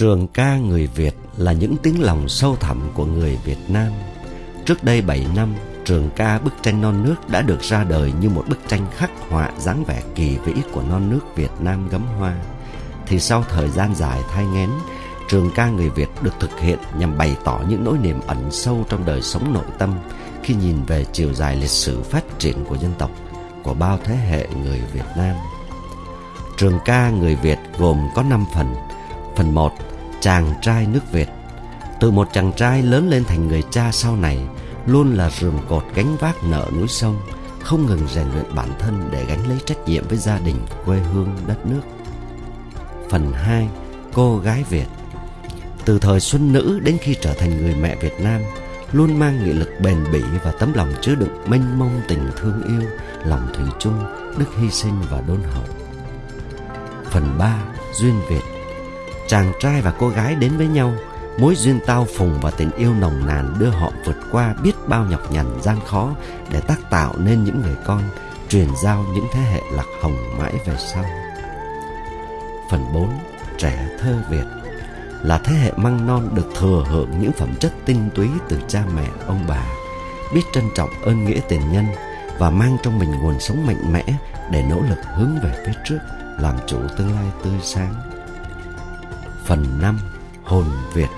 Trường ca người Việt là những tiếng lòng sâu thẳm của người Việt Nam. Trước đây 7 năm, trường ca bức tranh non nước đã được ra đời như một bức tranh khắc họa dáng vẻ kỳ vĩ của non nước Việt Nam gấm hoa. Thì sau thời gian dài thai nghén, trường ca người Việt được thực hiện nhằm bày tỏ những nỗi niềm ẩn sâu trong đời sống nội tâm khi nhìn về chiều dài lịch sử phát triển của dân tộc, của bao thế hệ người Việt Nam. Trường ca người Việt gồm có 5 phần. Phần 1 chàng trai nước Việt. Từ một chàng trai lớn lên thành người cha sau này, luôn là rường cột gánh vác nợ núi sông, không ngừng rèn luyện bản thân để gánh lấy trách nhiệm với gia đình, quê hương, đất nước. Phần 2. Cô gái Việt Từ thời xuân nữ đến khi trở thành người mẹ Việt Nam, luôn mang nghị lực bền bỉ và tấm lòng chứa đựng mênh mông tình thương yêu, lòng thủy chung, đức hy sinh và đôn hậu. Phần 3. Duyên Việt chàng trai và cô gái đến với nhau, mối duyên tao phùng và tình yêu nồng nàn đưa họ vượt qua biết bao nhọc nhằn gian khó để tác tạo nên những người con, truyền giao những thế hệ lạc hồng mãi về sau. Phần 4 trẻ thơ Việt là thế hệ măng non được thừa hưởng những phẩm chất tinh túy từ cha mẹ, ông bà, biết trân trọng ơn nghĩa tiền nhân và mang trong mình nguồn sống mạnh mẽ để nỗ lực hướng về phía trước, làm chủ tương lai tươi sáng. Phần 5 Hồn Việt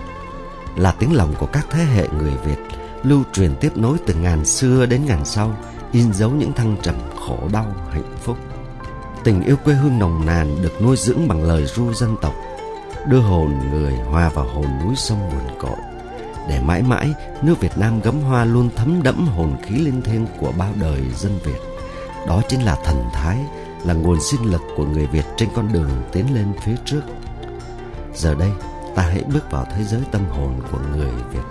Là tiếng lòng của các thế hệ người Việt Lưu truyền tiếp nối từ ngàn xưa đến ngàn sau In dấu những thăng trầm khổ đau hạnh phúc. Tình yêu quê hương nồng nàn được nuôi dưỡng bằng lời ru dân tộc Đưa hồn người hòa vào hồn núi sông nguồn cội Để mãi mãi nước Việt Nam gấm hoa luôn thấm đẫm hồn khí linh thiêng của bao đời dân Việt. Đó chính là thần thái, là nguồn sinh lực của người Việt trên con đường tiến lên phía trước. Giờ đây ta hãy bước vào thế giới tâm hồn của người Việt